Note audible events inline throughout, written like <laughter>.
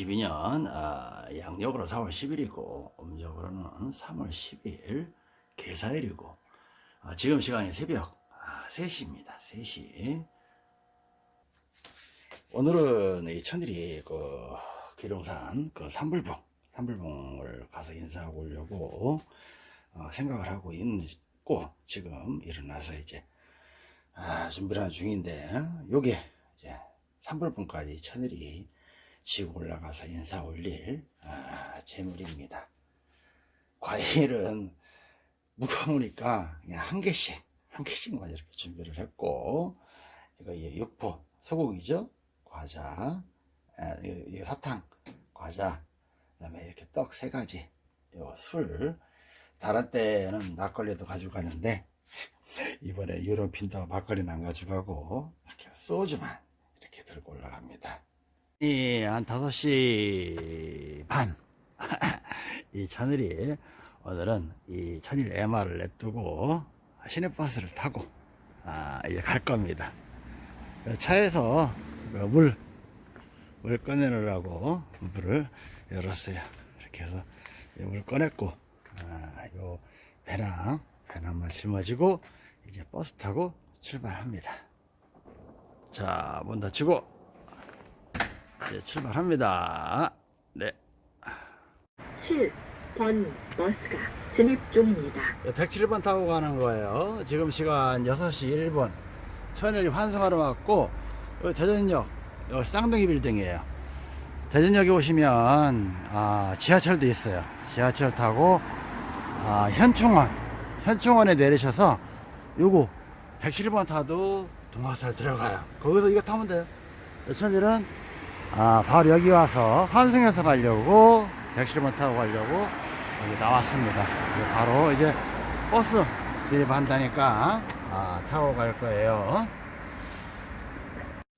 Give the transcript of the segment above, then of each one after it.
2022년 아, 양력으로 4월 10일이고 음력으로는 3월 10일 개사일이고 아, 지금 시간이 새벽 아, 3시입니다. 3시 오늘은 이 천일이 그 기룡산 그 산불봉 산불봉을 가서 인사하고 오려고 어, 생각을 하고 있고 지금 일어나서 이제 아, 준비를 하는 중인데 요게 이제 산불봉까지 천일이 지고 올라가서 인사 올릴 아, 재물입니다. 과일은 무거우니까 그냥 한 개씩 한 개씩만 이렇게 준비를 했고 이거 이 육포 소고기죠? 과자 아, 이거 사탕 과자 그 다음에 이렇게 떡 세 가지 요술. 다른 때는 막걸리도 가지고 가는데 <laughs> 이번에 유럽 빈다고 막걸리는 안 가져가고 이렇게 소주만 이렇게 들고 올라갑니다. 이한 5시 반. <laughs> 이 천일이 오늘은 이 천일 MR을 냅두고 시내버스를 타고 아, 이제 갈 겁니다. 차에서 그 물, 물 꺼내느라고 물을 열었어요. 이렇게 해서 물 꺼냈고, 아, 요 배낭, 배낭만 짊어지고 이제 버스 타고 출발합니다. 자, 문 닫히고 이제 출발합니다. 네. 7번 버스가 진입 중입니다. 107번 타고 가는 거예요. 지금 시간 6시 1분. 천일이 환승하러 왔고, 여기 대전역, 여기 쌍둥이 빌딩이에요. 대전역에 오시면, 아, 지하철도 있어요. 지하철 타고, 아, 현충원, 현충원에 내리셔서, 요거, 107번 타도 동화살 들어가요. 거기서 이거 타면 돼요. 천일은, 아, 바로 여기 와서 환승해서 가려고, 107번 타고 가려고, 여기 나왔습니다. 이제 바로 이제 버스 진입한다니까 아, 타고 갈 거예요.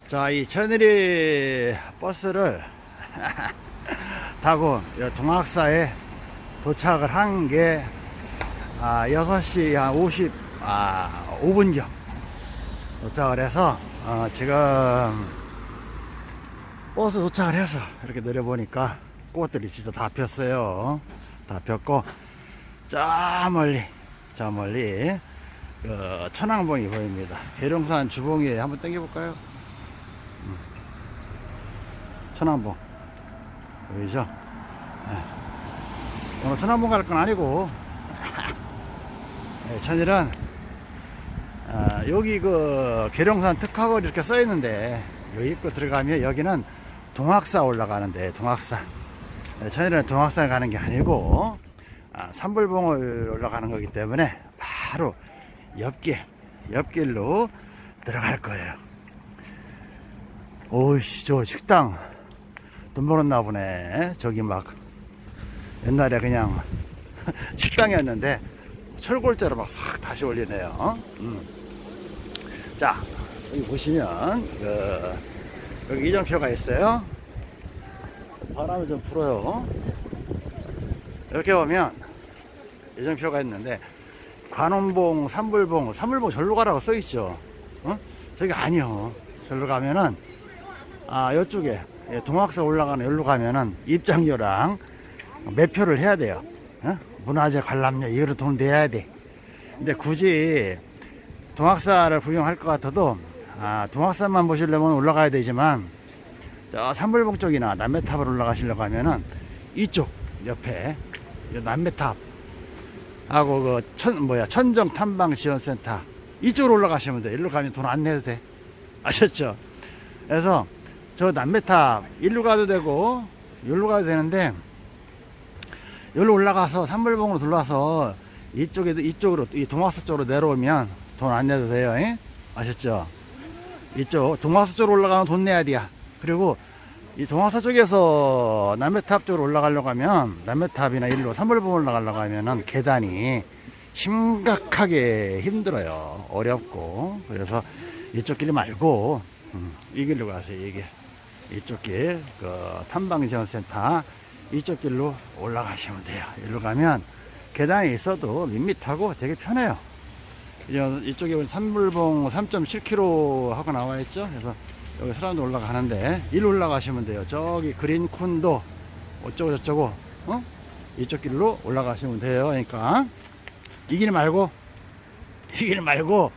자, 이 천일이 버스를 <laughs> 타고 여 동학사에 도착을 한 게 아, 6시 한 50, 아, 5분경 도착을 해서 어, 지금 버스 도착을 해서 이렇게 내려보니까 꽃들이 진짜 다 폈어요. 다 폈고 저 멀리 저 멀리 그 천왕봉이 보입니다. 계룡산 주봉에 한번 당겨 볼까요? 음. 천왕봉 보이죠? 네. 오늘 천왕봉 갈 건 아니고 <laughs> 네, 천일은 아, 여기 그 계룡산 특화거리 이렇게 써 있는데 여기 입구 들어가면 여기는 동학사 올라가는데 동학사. 네, 천일은 동학산 가는 게 아니고 아, 산불봉을 올라가는 거기 때문에 바로 옆길 옆길로 들어갈 거예요. 오이씨 저 식당 돈 벌었나 보네. 저기 막 옛날에 그냥 <laughs> 식당이었는데 철골자로 막 싹 다시 올리네요. 음. 자 여기 보시면 그, 여기 이정표가 있어요 바람이 좀 불어요. 이렇게 보면 예정표가 있는데 관원봉, 산불봉, 산불봉 절로 가라고 써 있죠. 어? 저기 아니요. 절로 가면은 아 이쪽에 동학사 올라가는 여기로 가면은 입장료랑 매표를 해야 돼요. 어? 문화재 관람료 이거를 돈 내야 돼. 근데 굳이 동학사를 구경할 것 같아도 아, 동학사만 보시려면 올라가야 되지만 저 산불봉 쪽이나 남매탑을 올라가시려고 하면은 이쪽 옆에 남매탑 하고 그 천 뭐야 천정 탐방 지원센터 이쪽으로 올라가시면 돼. 일로 가면 돈 안 내도 돼. 아셨죠? 그래서 저 남매탑 일로 가도 되고 여기로 가도 되는데 여기로 올라가서 산불봉으로 들어와서 이쪽에 이쪽으로 이 동화서 쪽으로 내려오면 돈 안 내도 돼요. 에? 아셨죠? 이쪽 동화서 쪽으로 올라가면 돈 내야 돼요. 그리고 이 동화사 쪽에서 남해탑 쪽으로 올라가려고 하면 남해탑이나 일로 산불봉 올라가려고 하면은 계단이 심각하게 힘들어요. 어렵고. 그래서 이쪽 길 말고 음, 이 길로 가세요 이 길. 이쪽 길 그 탐방지원센터 이쪽 길로 올라가시면 돼요. 일로 가면 계단이 있어도 밋밋하고 되게 편해요 이쪽에 산불봉 3.7km 하고 나와 있죠 그래서 여기 사람도 올라가는데 일로 올라가시면 돼요. 저기 그린 콘도 어쩌고 저쩌고 어? 이쪽 길로 올라가시면 돼요. 그러니까 이 길 말고 이 길 말고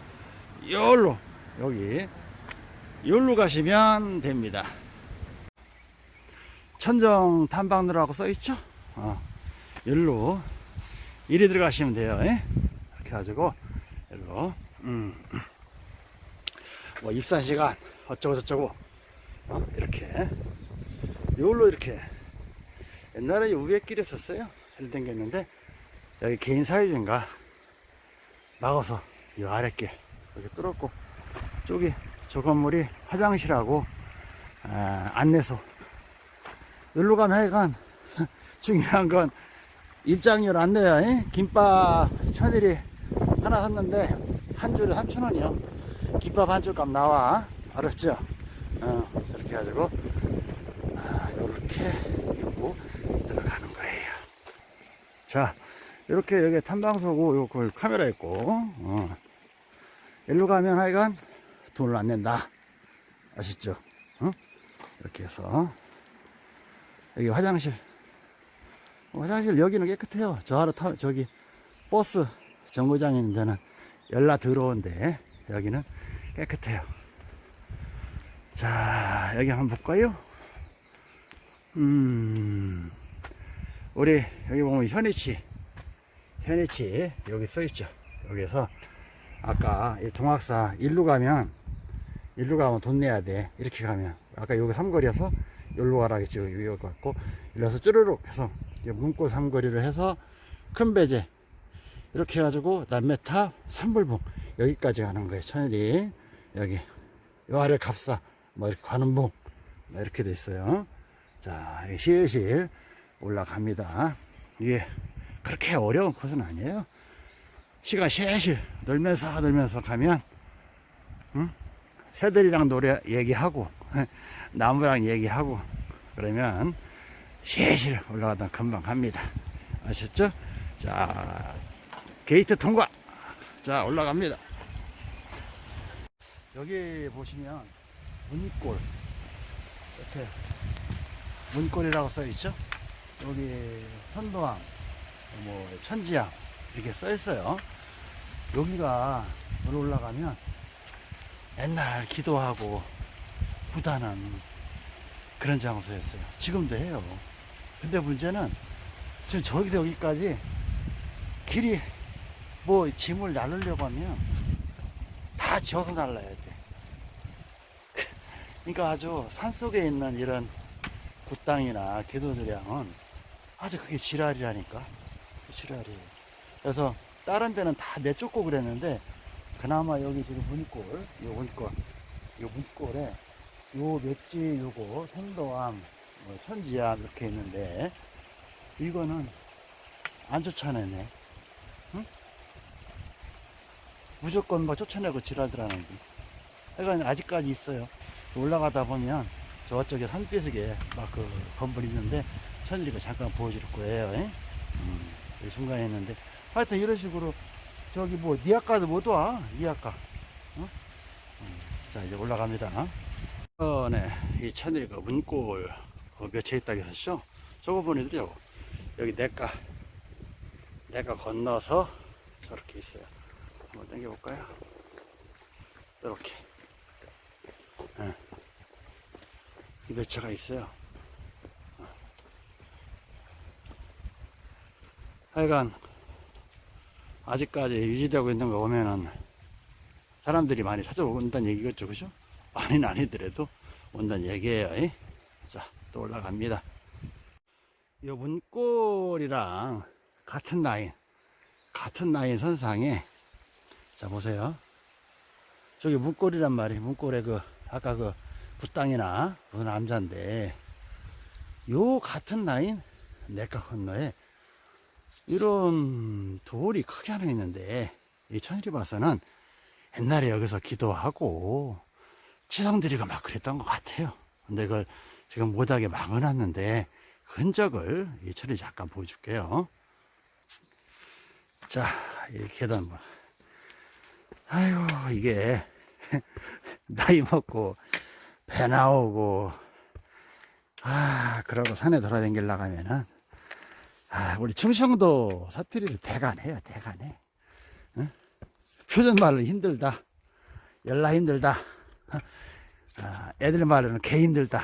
여기로 여기 여기로 가시면 됩니다. 천정 탐방로라고 써있죠? 어, 여기로 이리 들어가시면 돼요. 예? 이렇게 가지고 여기로 음. 뭐 입사 시간 어쩌고 저쩌고 어, 이렇게 여기로 이렇게 옛날에 위에 길에 썼어요. 일 댕겼는데 여기 개인 사유지인가 막아서 이 아랫길 여기 뚫었고 저기 저 건물이 화장실하고 아, 안내소 여기로 가면 하여간 <laughs> 중요한 건 입장료 안내야 잉? 김밥 천일이 하나 샀는데 한 줄에 3,000원이요 김밥 한 줄 값 나와 알았죠? 어, 이렇게 해가지고 아, 요렇게 이고 들어가는 거예요 자 이렇게 여기 탐방소고 요거 카메라 있고 어. 일로 가면 하여간 돈을 안 낸다 아시죠? 어? 이렇게 해서 여기 화장실 어, 화장실 여기는 깨끗해요 저 하루 타, 저기 버스 정거장 있는 데는 열나 더러운데 여기는 깨끗해요. 자 여기 한번 볼까요? 음 우리 여기 보면 현이치 현이치 여기 써있죠. 여기서 아까 이 동학사 일로 가면 일로 가면 돈 내야 돼. 이렇게 가면. 아까 여기 삼거리에서 여기로 가라 했죠. 여기 갖고. 이래서 쭈르륵 해서 문고 삼거리를 해서 큰 배제 이렇게 해가지고 남매탑 삼불봉 여기까지 가는 거예요. 천일이 여기 요 아래 갑사 뭐 이렇게 관음봉 뭐 이렇게 돼 있어요. 자 이렇게 실실 올라갑니다. 이게 그렇게 어려운 코스는 아니에요. 시간 실실 놀면서 놀면서 가면 응? 새들이랑 노래 얘기하고 <laughs> 나무랑 얘기하고 그러면 실실 올라가다 금방 갑니다. 아셨죠? 자 게이트 통과. 자 올라갑니다. 여기 보시면 문골. 이렇게 문골이라고 써 있죠? 여기 선도항 뭐 천지항 이렇게 써 있어요. 여기가 물 올라가면 옛날 기도하고 구단한 그런 장소였어요. 지금도 해요. 근데 문제는 지금 저기서 여기까지 길이 뭐 짐을 나르려고 하면 다 지어서 날라야 돼. <laughs> 그러니까 아주 산속에 있는 이런 굿땅이나 기도들양은 아주 그게 지랄이라니까. 지랄이에요. 그래서 다른 데는 다 내쫓고 그랬는데 그나마 여기 지금 문골, 요 문골, 요 문골에 요 맵지 요거 생도암, 뭐 천지암 이렇게 있는데 이거는 안 쫓아내네. 무조건 뭐 쫓아내고 지랄들하는 게. 그러니까 아직까지 있어요. 올라가다 보면 저쪽에 산비석에 막 그 건물 있는데 천일이가 잠깐 보여줄 거예요. 예? 음, 이 순간에 있는데 하여튼 이런 식으로 저기 뭐 니아까도 못 와. 니아까. 어? 음, 자 이제 올라갑니다. 어, 네. 이 천일이가 문골 어, 몇채 있다고 했었죠? 저거 보내드려. 여기 내가 내가 건너서 저렇게 있어요. 한번 당겨볼까요? 이렇게 네. 몇 차가 있어요 하여간 아직까지 유지되고 있는 거 보면은 사람들이 많이 찾아온다는 얘기겠죠 그죠? 많이는 아니더라도 온다는 얘기예요 이? 자또 올라갑니다 이 문골이랑 같은 라인 같은 라인 선상에 자 보세요. 저기 문골이란 말이에요. 문골에 그 아까 그 붓땅이나 그 남자인데 요 같은 라인 내가 건너에 이런 돌이 크게 하나 있는데 이 천일이 봐서는 옛날에 여기서 기도하고 치성 드리고 막 그랬던 것 같아요. 근데 그걸 지금 못하게 막아놨는데 그 흔적을 이 천일이 잠깐 보여줄게요. 자, 이 계단 뭐. 아이고, 이게, <laughs> 나이 먹고, 배 나오고 아 그러고 산에 돌아다니려고 하면은 아 우리 충청도 사투리를 대간해요 대간해 응? 표준 말로 힘들다 연락 힘들다 아, 애들 말로는 개 힘들다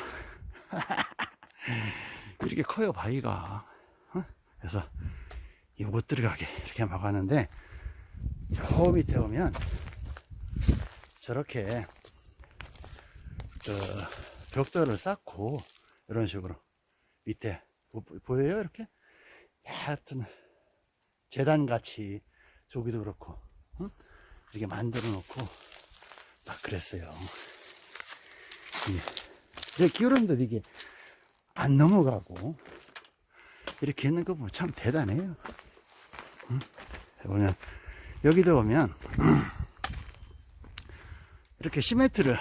<laughs> 이렇게 커요 바위가 어? 그래서 이못 들어가게 이렇게 막았는데 저 밑에 오면 저렇게 그 벽돌을 쌓고 이런 식으로 밑에 보- 보여요? 이렇게? 하여튼 재단 같이 저기도 그렇고 응? 이렇게 만들어 놓고 막 그랬어요. 이게 기울었는데 이게 안 넘어가고 이렇게 있는 거 보면 참 대단해요. 응? 보면 여기도 오면 이렇게 시멘트를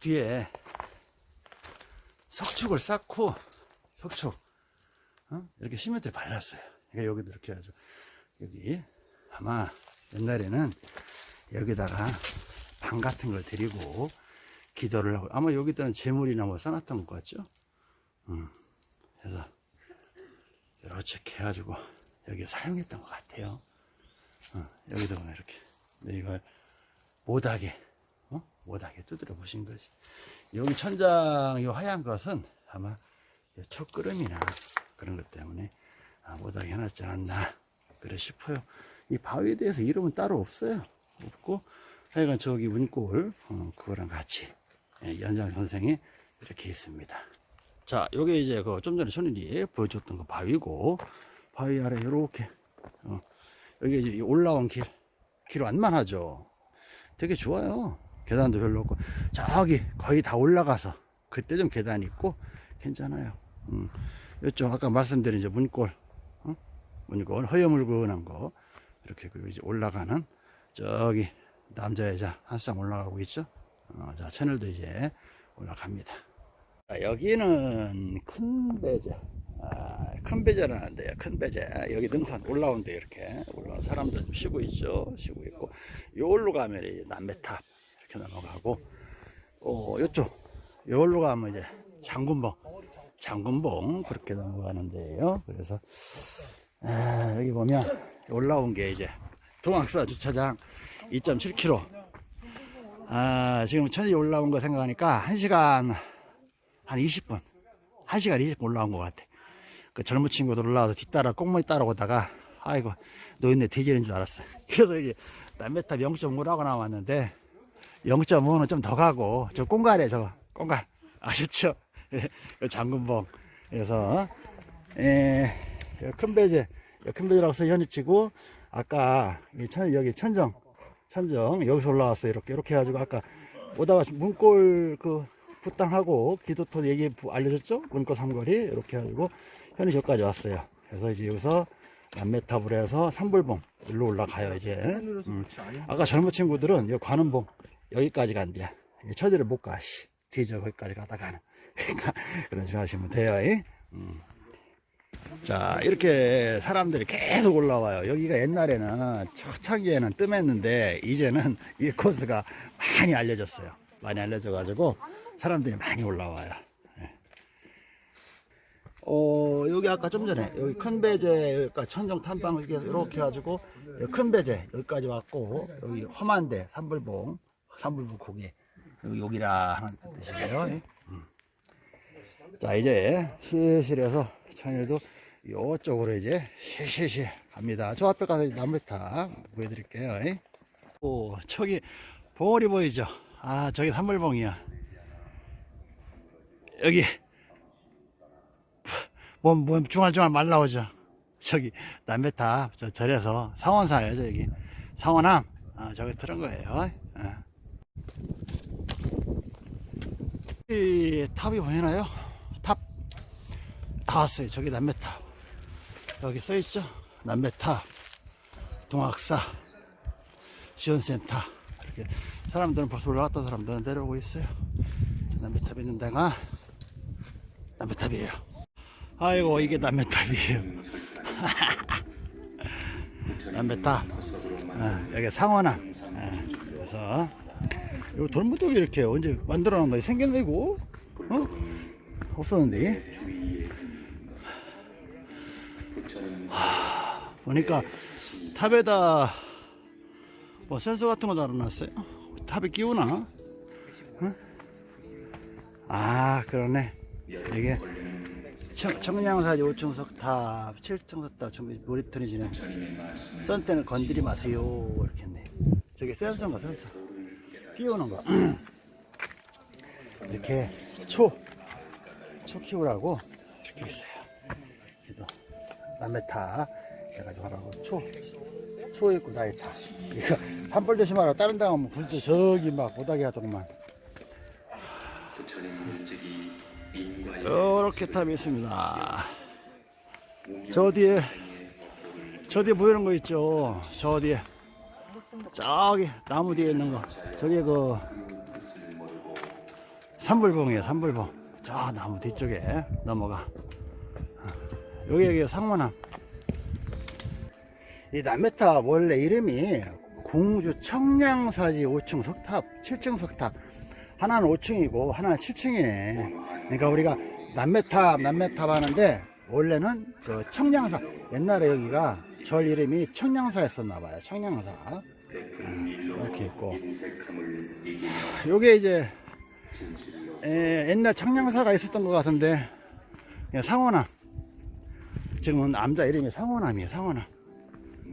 뒤에 석축을 쌓고 석축 어? 이렇게 시멘트를 발랐어요. 그러니까 여기도 이렇게 해가지고 여기 아마 옛날에는 여기다가 방 같은 걸 드리고 기도를 하고 아마 여기다는 재물이나 뭐 써놨던 것 같죠? 음, 그래서 이렇게 해가지고 여기 사용했던 것 같아요 어, 보면 이렇게. 이걸 못하게 어? 못하게 두드려 보신 거지. 여기 천장 이 하얀 것은 아마 이 촛구름이나 그런 것 때문에 아, 못하게 해놨지 않았나 그래 싶어요. 이 바위에 대해서 이름은 따로 없어요. 없고 하여간 저기 문골 어, 그거랑 같이 예, 연장 선생이 이렇게 있습니다. 자 요게 이제 그 좀 전에 손일이 보여줬던 그 바위고 바위 아래 이렇게 어, 여기 올라온 길, 길 완만하죠. 되게 좋아요. 계단도 별로 없고, 저기 거의 다 올라가서, 그때 좀 계단 있고, 괜찮아요. 음, 이쪽 아까 말씀드린 이제 문골, 어? 문골, 허여물건한 거, 이렇게 그 이제 올라가는, 저기, 남자, 여자, 한쌍 올라가고 있죠. 어, 자, 채널도 이제 올라갑니다. 자, 여기는 큰 배제. 아, 큰 배제라는 데요. 큰 배제. 여기 능선 올라오는데 이렇게 올라온 사람들 좀 쉬고 있죠. 쉬고 있고. 요걸로 가면 남배탑 이렇게 넘어가고, 어, 요쪽. 요걸로 가면 이제 장군봉. 장군봉 그렇게 넘어가는데요. 그래서, 아, 여기 보면 올라온 게 이제 동학사 주차장 2.7km. 아, 지금 천이 올라온 거 생각하니까 1시간 한 20분. 1시간 20분 올라온 것 같아. 그 젊은 친구들 올라와서 뒤따라 꽁무니 따라오다가, 아이고, 노인네 뒤지는 줄 알았어. <laughs> 그래서 이게 남메탑 0.5라고 나왔는데, 0.5는 좀 더 가고, 저 꽁갈에 저, 꽁갈. 아셨죠? <laughs> 그 장군봉. 그래서, 에, 큰 배제, 큰 배제라고 써 현이 치고, 아까, 이 천, 여기 천정, 천정, 여기서 올라왔어요. 이렇게, 이렇게 해가지고, 아까 오다가 문골 그, 부땅하고 기도토 얘기 부- 알려줬죠? 문고 삼거리 이렇게 해가지고 저까지 왔어요. 그래서 이제 여기서 남메탑을 해서 삼불봉 일로 올라가요 이제. 음. 아까 젊은 친구들은 이 관음봉 여기까지 간대요. 처지를 못 가. 씨. 뒤져 거기까지 가다가는. <laughs> 그러니까 그런 식으로 하시면 돼요. 이. 음. 자 이렇게 사람들이 계속 올라와요. 여기가 옛날에는 초창기에는 뜸했는데 이제는 이 코스가 많이 알려졌어요. 많이 알려져 가지고 사람들이 많이 올라와요. 예. 어, 여기 아까 좀 전에 여기 큰 배제 여기까 천정 탐방 이렇게 해서 해가지고 큰 배제 여기까지 왔고 여기 험한데 삼불봉 삼불봉 고개 여기 여기 라 하는 뜻이고요. 예. 음. 자 이제 실실 해서 천일도 이쪽으로 이제 실실실 갑니다. 저 앞에 가서 나무타 보여드릴게요. 예. 오 저기 봉우리 보이죠? 아 저기 삼불봉이야. 여기 뭐, 뭐 중알중알 말 나오죠. 저기 남배탑 저 절에서 상원사예요 저기 상원암 아, 저기 들은 거예요. 아. 이 탑이 보이나요? 탑 다 왔어요. 저기 남배탑 여기 써 있죠. 남배탑 동학사 지원센터 이렇게 사람들은 벌써 올라갔던 사람들은 내려오고 있어요. 남배탑 있는 데가 남배탑이에요. 아이고 이게 남배탑이에요. <laughs> 남배탑. 어, 여기 상원암. 어, 그래서 요 돌무더기 이렇게 언제 만들어 놨나 생겼네 이거 어? 없었는데 하, 보니까 탑에다 뭐 센서 같은 거 달아놨어요 탑에 끼우나 어? 아 그러네 이게 청, 청량사지 5층 석탑 7층 석탑 전부 모니터링 진행 선 때는 건드리 마세요. 이렇게 했네. 저게 센서인가 센서? 끼우는 거. <clears throat> 이렇게 초, 초 키우라고 이렇게 있어요. 그래도 남의 타 해가지고 하라고. 초, 초 있고 나의 타. 이거 산불 조심하라. 다른 데 가면 불도 저기 막 못하게 하더구만. 이 렇게 탑이 있습니다. 저 뒤에 저 뒤에 보이는 거 있죠. 저 뒤에. 저기 나무 뒤에 있는 거. 저게 그 산불봉이에요 산불봉. 저 나무 뒤쪽에 넘어가. 여기 여기 상원함 이 남해탑 원래 이름이 공주 청량사지 5층 석탑 7층 석탑. 하나는 5층이고 하나는 7층이네 그러니까 우리가 남매탑 남매탑 하는데 원래는 그 청량사 옛날에 여기가 절 이름이 청량사였었나 봐요. 청량사. 음, 이렇게 있고. 요게 이제 에, 옛날 청량사가 있었던 것 같은데 상원함 지금은 남자 이름이 상원함이에요 상원함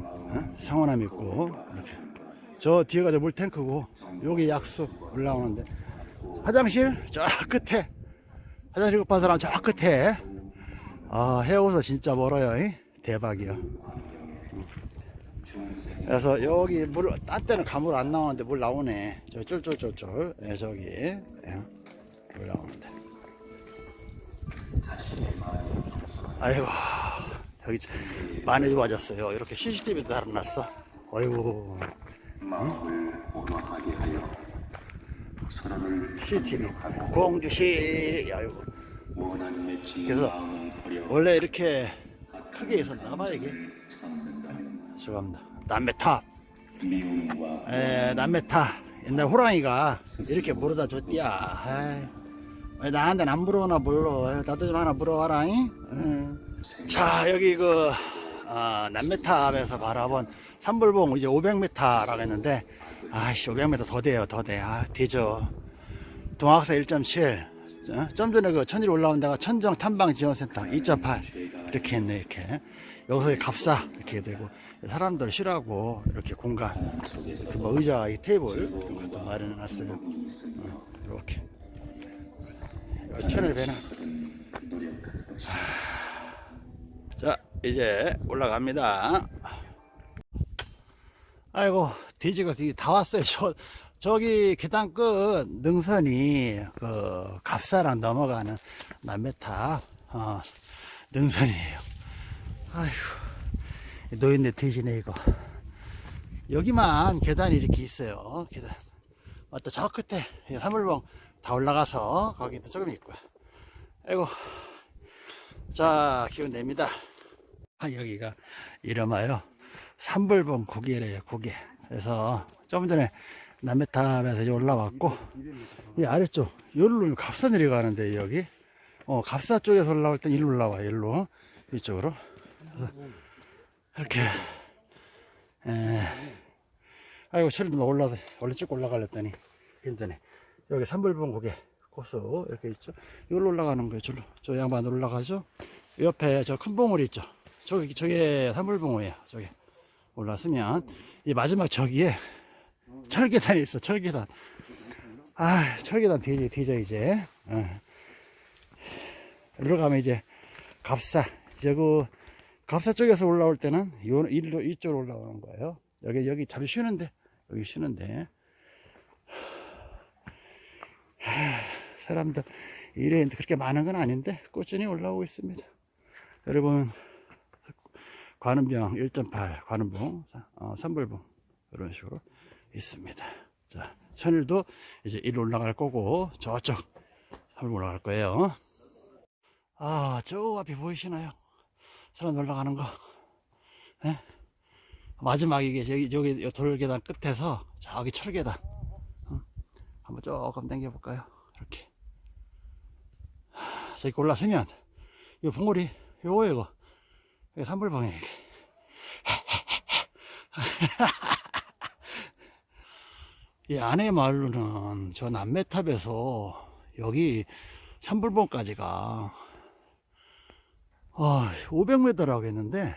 어? 상원함 있고 이렇게. 저 뒤에가 저 물탱크고 여기 약수 올라오는데. 화장실 저 끝에 화장실 급한 사람 저 끝에. 아 해오서 진짜 멀어요 이? 대박이야. 그래서 여기 물 딴 때는 가물 안 나오는데 물 나오네. 저 쫄쫄쫄쫄. 예, 저기. 예, 물 나오는데. 아이고 여기 많이 좋아졌어요. 이렇게 CCTV도 달아놨어. 아이고 CCTV 공주시 아이고. 그래서 원래 이렇게 크게 있었나 봐 이게. 죄송합니다. 남매탑 에 남매탑 옛날 호랑이가 이렇게 물어다 줬디야. 왜 나한테는 안 물어오나 물어 나도 좀 하나 물어와라. 자 여기 그 아, 남매탑에서 바라본 산불봉 이제 500m라고 했는데 아씨 500m 더 돼요 더 돼 아 되죠. 동학사 1.7 어? 좀 전에 그 천일 올라온 데가 천정 탐방 지원센터 2.8 이렇게 했네 이렇게. 여기서 갑사 이렇게 되고. 사람들 쉬라고 이렇게 공간 이렇게 뭐 의자 이 테이블 이런 것도 마련해 놨어요. 어, 이렇게. 천을 배나 자 이제 올라갑니다. 아이고 돼지가 다 왔어요. <laughs> 저, 저기 계단 끝 능선이 그 갑사랑 넘어가는 남매탑 어, 능선이에요. 아이고 노인네 돼지네 이거. 여기만 계단이 이렇게 있어요. 계단. 맞다 저 끝에 사물봉 다 올라가서 거기도 조금 있고요. 아이고 자 기운 냅니다. 아, 여기가 이름하여 산불봉 고개래요 고개 그래서 좀 전에 남해탑에서 올라왔고 이 아래쪽 여기로 갑사 내려가는데 여기. 어 갑사 쪽에서 올라올 땐 일로 올라와 일로. 이쪽으로. 이렇게. 에 아이고 철도 막 올라서 원래 쭉 올라가려더니 힘드네. 여기 산불봉 고개 코스 이렇게 있죠. 여기로 올라가는 거예요 저로. 저 양반 올라가죠 옆에 저 큰 봉우리 있죠. 저기 저게 산불봉우예요 저기 올랐으면 이 마지막 저기에 철계단이 있어 철계단. 아 철계단 뒤져 뒤져 이제. 어. 이리로 가면 이제 갑사. 이제 그 갑사 쪽에서 올라올 때는 요 일로 이쪽으로 올라오는 거예요. 여기 여기 잠시 쉬는데 여기 쉬는데. 하, 사람들 일에 그렇게 많은 건 아닌데 꾸준히 올라오고 있습니다. 여러분 관음병 1.8 관음봉 어, 산불봉 이런 식으로 있습니다 자 천일도 이제 일 올라갈 거고 저쪽 산불 올라갈 거예요 아 저 앞에 보이시나요 사람 올라가는 거 예? 마지막 이게 저기 저기 돌계단 끝에서 저기 철계단 어? 조금 당겨 볼까요? 이렇게. 자, 이렇게 올라서면, 이 봉우리, 요거, 이거. 산불봉이 <laughs> 이 안에 마을로는 저 남매탑에서 여기 산불봉까지가 아, 500m라고 했는데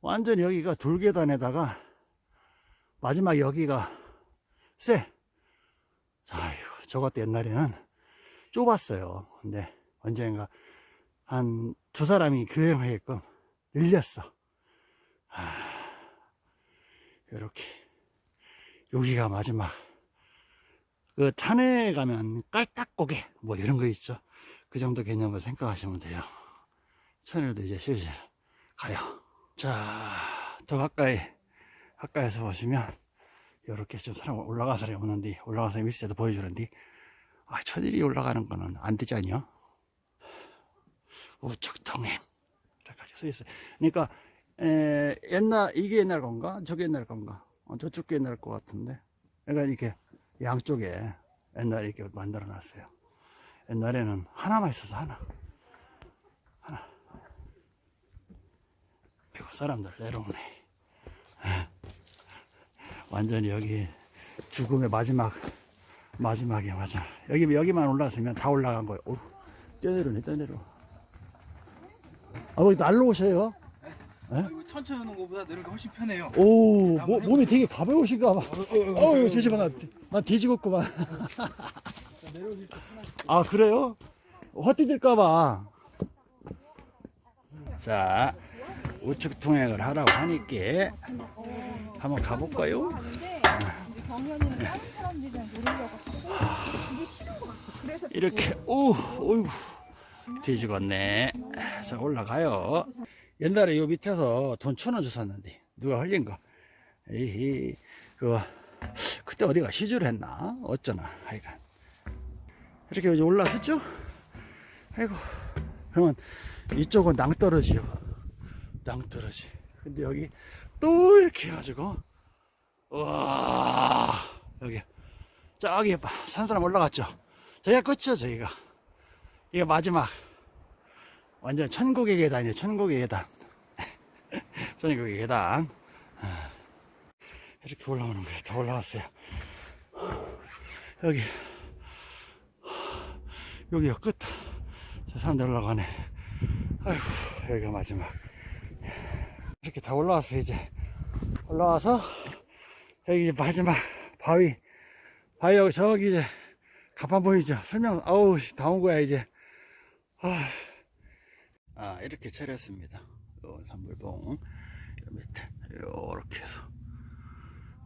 완전 여기가 돌계단에다가 마지막 여기가 쎄. 아휴, 저것도 옛날에는 좁았어요. 근데 언젠가 한 두 사람이 교행하게끔 늘렸어. 아, 이렇게 여기가 마지막 그 산에 가면 깔딱고개 뭐 이런 거 있죠. 그 정도 개념으로 생각하시면 돼요. 천일도 이제 슬슬 가요. 자, 더 가까이 가까이서 보시면 이렇게 좀 사람 올라가 사람이 오는데 올라가서 밑에도 보여주는데 아 천일이 올라가는 거는 안 되지 않냐? 우측통행 이렇게 써 있어요. 그러니까 에, 옛날 이게 옛날 건가? 저게 옛날 건가? 어, 저쪽게 옛날 것 같은데. 그러니까 이렇게 양쪽에 옛날에 이렇게 만들어 놨어요. 옛날에는 하나만 있어서 하나. 하나. 그리고 사람들 내려오네. 완전히 여기 죽음의 마지막, 마지막이야, 맞아. 여기, 여기만 올라서면 다 올라간 거예요. 오, 떼내려네, 떼내려. 아, 뭐 날로 오셔요? 이거 천천히 오는 것보다 내려가 훨씬 편해요. 오, 모, 몸이 되게 가벼우신가 봐. 어우, 조심해, 나, 나 뒤지겠구만. <laughs> 아, 그래요? 헛디딜까봐. 자, 우측 통행을 하라고 하니까 한번 가볼까요? 이렇게, 오, 어이구, 뒤지겠네. 자, 올라가요. 옛날에 요 밑에서 돈 천원 줬었는데, 누가 흘린 거. 에이, 그거, 그때 어디가 시주를 했나? 어쩌나, 하여간. 이렇게 이제 올라섰죠? 아이고, 그러면 이쪽은 낭떠러지요. 낭떠러지. 근데 여기 또 이렇게 해가지고, 와 여기, 저기 봐. 산 사람 올라갔죠? 저기가 끝이죠, 저기가. 이게 마지막. 완전 천국의 계단이에요, 천국의 계단. <laughs> 천국의 계단. 아, 이렇게 올라오는 거예요. 다 올라왔어요. 여기. 여기가 끝. 저 사람들 올라가네. 아이고, 여기가 마지막. 이렇게 다 올라왔어요, 이제. 올라와서, 여기 마지막 바위. 바위 여기 저기 이제 가판 보이죠? 설명, 아우, 다 온 거야, 이제. 아, 아 이렇게 차렸습니다. 요 산불봉. 요 밑에, 요렇게 해서.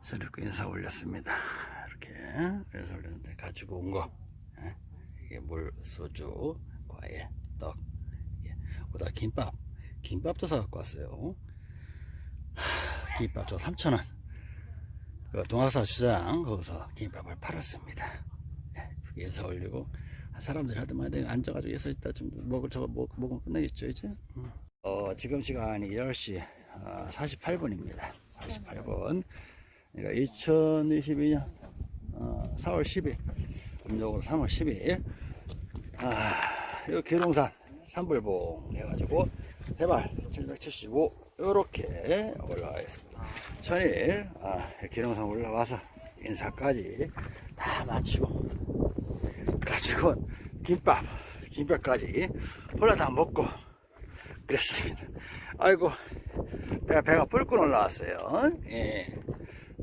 저렇게 인사 올렸습니다. 이렇게. 인사 올렸는데, 가지고 온 거. 예? 이게 물, 소주, 과일, 떡. 예. 보다 김밥. 김밥도 사갖고 왔어요. 하, 김밥 저 3,000원. 그 동학사 시장 거기서 김밥을 팔았습니다. 예, 인사 올리고 사람들이 하더만 앉아가지고 예서 있다 좀 먹을 저거 먹, 먹으면 끝나겠죠 이제. 음. 어, 지금 시간이 10시 어, 48분입니다. 48분. 그러니까 2022년 어, 4월 10일 음력으로 3월 10일 아, 요 계룡산 산불봉 해가지고 해발 775 요렇게 올라와 있습니다. 천일 아, 기름산 올라와서 인사까지 다 마치고 가지고 온 김밥 김밥까지 홀라다 먹고 그랬습니다. 아이고 배가, 배가 뿔끈 올라왔어요. 예.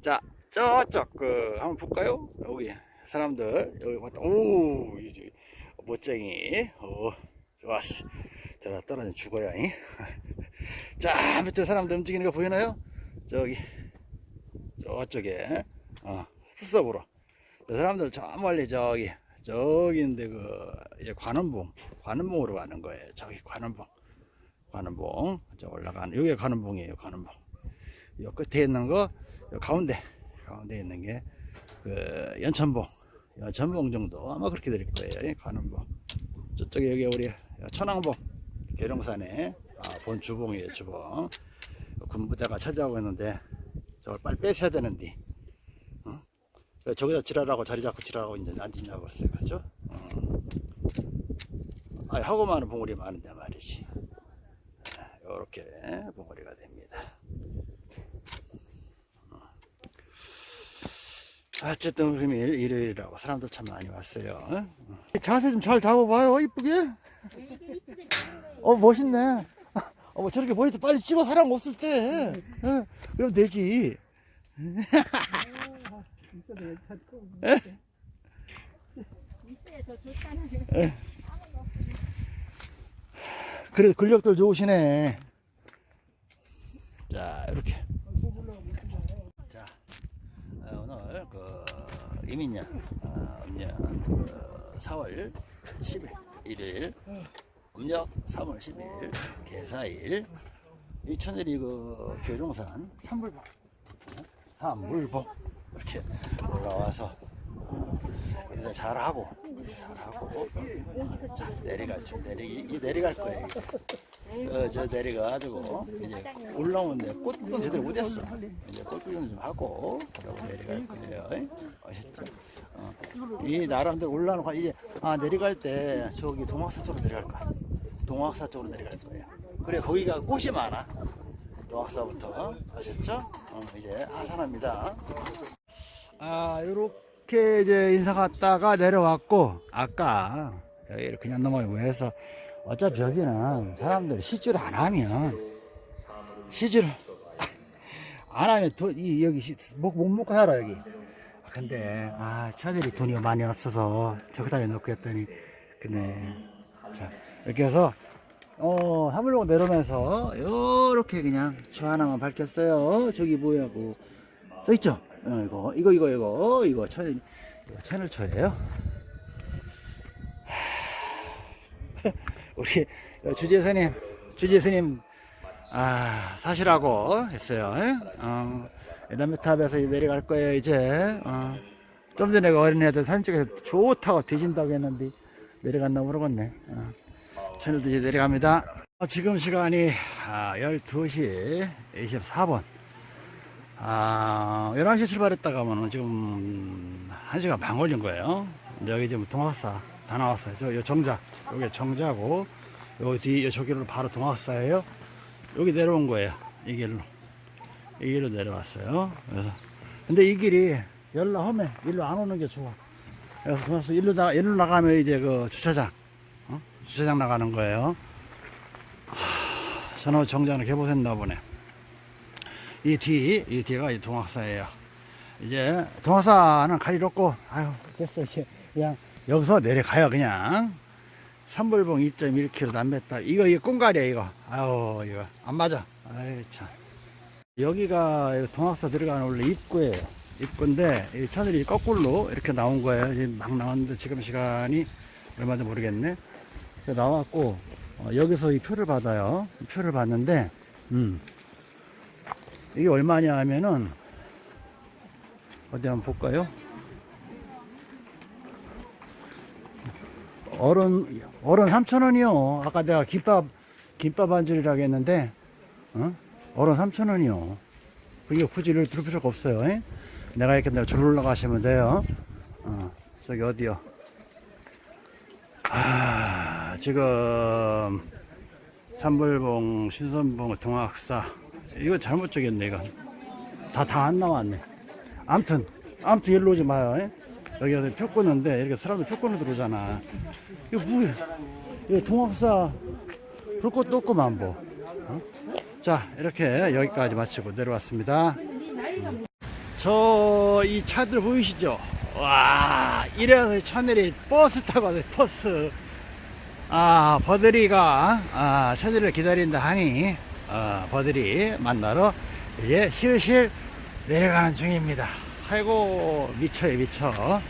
자 저쪽 그 한번 볼까요? 여기 사람들 여기 왔다 오 멋쟁이 오 좋았어. 저라 떨어져 죽어야. 잉? <laughs> 자, 밑에 사람들 움직이는 거 보이나요? 저기, 저쪽에, 어, 숲속으로. 저 사람들 저 멀리 저기, 저기 있는데 그, 이제 관원봉, 관원봉으로 가는 거예요. 저기 관원봉. 관원봉. 저 올라가는, 여기가 관원봉이에요, 관원봉. 요 끝에 있는 거, 요 가운데, 가운데 있는 게, 그, 연천봉. 연천봉 정도 아마 그렇게 될 거예요, 이 관원봉. 저쪽에 여기 우리 천왕봉. 계룡산에 아, 본 주봉이에요 주봉 군부대가 찾아오고 있는데 저걸 빨리 뺏어야 되는데 저기다 지랄하고 자리 잡고 지랄하고 이제 앉으냐고 했어요. 그죠? 어. 아니, 하고 많은 봉우리 많은데 말이지. 이렇게 봉우리가 됩니다. 어. 어쨌든 그럼 일- 일요일이라고 사람들 참 많이 왔어요. 어? 자세 좀 잘 잡아봐요. 이쁘게. 어 멋있네. <laughs> 어, 뭐 저렇게 머리도 빨리 찍어 사람 없을 때. 어, 그럼 되지. <laughs> 그래도 근력들 좋으시네. 자, 이렇게. 자, 어, 오늘 그 이민년, 어, 음년 그 4월 10일, 일요일, 음력 3월 10일, 개사일, 이 천일이 그 교종산 산불봉, 산물봉 이렇게 올라와서 이제 잘하고 잘하고 자 내려갈 줄 내리기 이 내려갈 거예요. 어, 저 내려가가지고 이제 올라오는데 꽃도 제대로 못 했어. 이제 꽃 구경 좀 하고 그러고 내려갈 거예요. 아셨죠? 어. 이 나름대로 올라오는 거 이제 아 내려갈 때 저기 동학사 쪽으로 내려갈 거야. 동학사 쪽으로 내려갈 거예요. 그래 거기가 꽃이 많아. 동학사부터 아셨죠? 어, 이제 하산합니다. 아, 요렇게 이제 인사 갔다가 내려왔고, 아까 여기를 그냥 넘어가고 해서, 어차피 여기는 사람들이 시주를 안 하면, 시주를 <laughs> 안 하면 도, 이, 여기 시- 못, 못 먹고 살아, 여기. 근데, 아, 처들이 돈이 많이 없어서 저기다 놓고 했더니, 근데, 자, 이렇게 해서, 어, 하물로 내려오면서, 요렇게 그냥 저 하나만 밝혔어요. 저기 뭐야고. 써있죠? 어, 이거, 이거, 이거, 이거, 이거, 채널, 이거 채널 초예요. 우리 주재스님, 주재스님, 아, 사시라고 했어요. 예? 어, 에다메탑에서 내려갈 거예요, 이제. 어, 좀 전에 그 어린애들 찍어서 좋다고 뒤진다고 했는데, 내려갔나 모르겠네. 어, 채널도 이제 내려갑니다. 어, 지금 시간이 아, 12시 24분. 아, 11시 출발했다가 하면은 지금 1시간 반 걸린 거예요. 여기 지금 동학사 다 나왔어요. 저, 요 정자. 여기 정자고, 여기 뒤, 요 저기로 바로 동학사예요. 여기 내려온 거예요. 이 길로. 이 길로 내려왔어요. 그래서. 근데 이 길이 열라 험해. 일로 안 오는 게 좋아. 그래서 동학사 일로 나, 일로 나가면 이제 그 주차장. 어? 주차장 나가는 거예요. 하, 전후 정자는 개보했나 보네. 이 뒤, 이 뒤가 이 동학사예요. 이제 동학사는 가리로 없고, 아유, 됐어. 이제 그냥 여기서 내려가요, 그냥. 삼불봉 2.1km 남했다. 이거, 이거 꽁가리야, 이거. 아유, 이거. 안 맞아. 아이, 참. 여기가 동학사 들어가는 원래 입구예요. 입구인데, 이 차들이 거꾸로 이렇게 나온 거예요. 막 나왔는데 지금 시간이 얼마인지 모르겠네. 나왔고, 어, 여기서 이 표를 받아요. 이 표를 받는데, 음. 이게 얼마냐 하면은 어디 한번 볼까요? 어른 어른 3,000원이요. 아까 내가 김밥 김밥 한 줄이라고 했는데 어? 어른 3,000원이요. 그게 굳이 이를 들을 필요가 없어요. 에? 내가 이렇게 내가 줄 올라가시면 돼요. 어, 저기 어디요? 아, 지금 삼불봉, 신선봉, 동학사 이거 잘못 적였네 이거. 다 다 안 나왔네. 암튼 암튼 일로 오지 마요 에? 여기 표 끊는데 이렇게 사람들 표 끊어 들어오잖아. 이거 뭐야? 이거 동학사 불꽃도 없구만 뭐. 어? 자 이렇게 여기까지 마치고 내려왔습니다. 저이 차들 보이시죠? 와 이래서 천일이 버스 타고 왔어요 버스. 아 버들이가 아 천일을 기다린다 하니 어, 버들이 만나러 이제 실실 내려가는 중입니다. 아이고 미쳐요 미쳐. 어.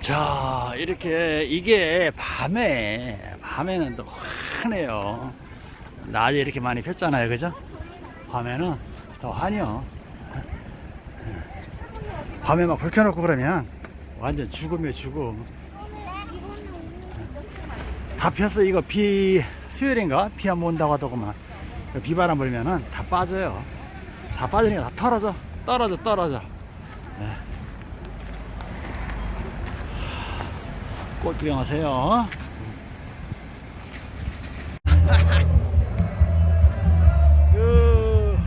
자 이렇게 이게 밤에 밤에는 또 환해요. 낮에 이렇게 많이 폈잖아요, 그죠? 밤에는 더 환해요. 밤에 막 불 켜놓고 그러면 완전 죽음이에요 죽음. 다 폈어 이거 비 수요일인가 비 한 번 온다고 하더구만 비바람 불면은 다 빠져요 다 빠지니까 다 털어져 떨어져 떨어져 꽃 구경하세요. <laughs> 그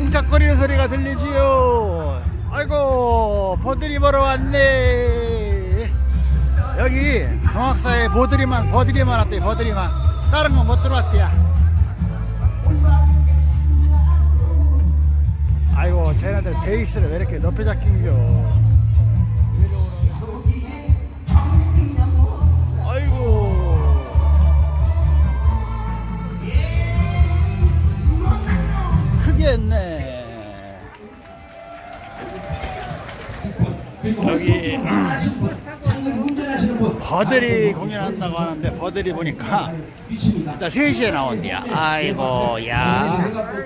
웅짝거리는 소리가 들리지요. 아이고 버들이 보러 왔네. 여기 동학사에 보들이만 버들이만 왔대 버들이만 다른 건 못 들어왔대야. 아이고 쟤네들 베이스를 왜 이렇게 높이 잡힌겨. 버들이 공연한다고 하는데 버들이 보니까 일단 3시에 나온대요. 아이고 야.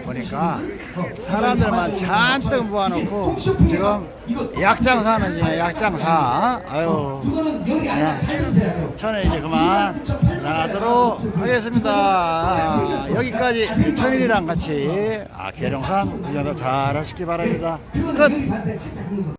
보니까 사람들만 잔뜩 모아놓고 지금 약장사 는 중에 약장사. 아유. 그냥 저는 이제 그만 나가도록 하겠습니다. 여기까지 천일이랑 같이 아 계룡산 구경도 잘 하시기 바랍니다. 끝